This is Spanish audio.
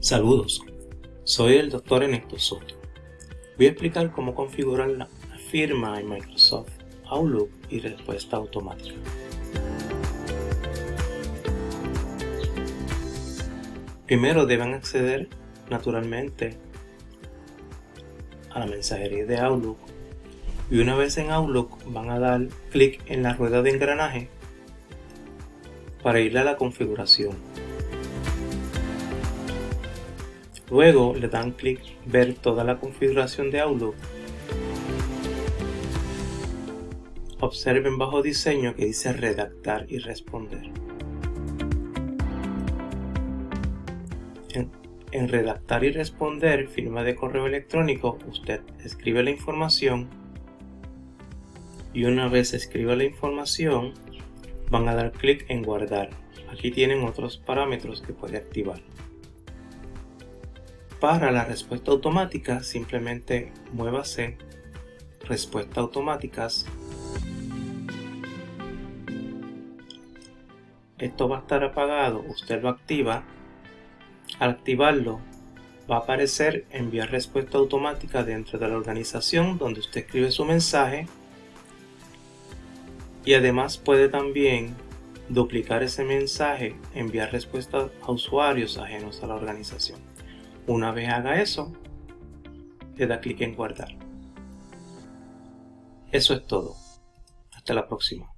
Saludos, soy el Dr. Ernesto Soto. Voy a explicar cómo configurar la firma en Microsoft Outlook y respuesta automática. Primero deben acceder naturalmente a la mensajería de Outlook y una vez en Outlook van a dar clic en la rueda de engranaje para ir a la configuración. Luego le dan clic ver toda la configuración de Outlook. Observen bajo diseño que dice redactar y responder. En, en, redactar y responder, firma de correo electrónico, usted escribe la información y una vez escriba la información van a dar clic en guardar. Aquí tienen otros parámetros que puede activar. Para la respuesta automática, simplemente muévase respuesta automáticas. Esto va a estar apagado, usted lo activa. Al activarlo, va a aparecer enviar respuesta automática dentro de la organización donde usted escribe su mensaje y además puede también duplicar ese mensaje, enviar respuesta a usuarios ajenos a la organización. Una vez haga eso, le da clic en guardar. Eso es todo. Hasta la próxima.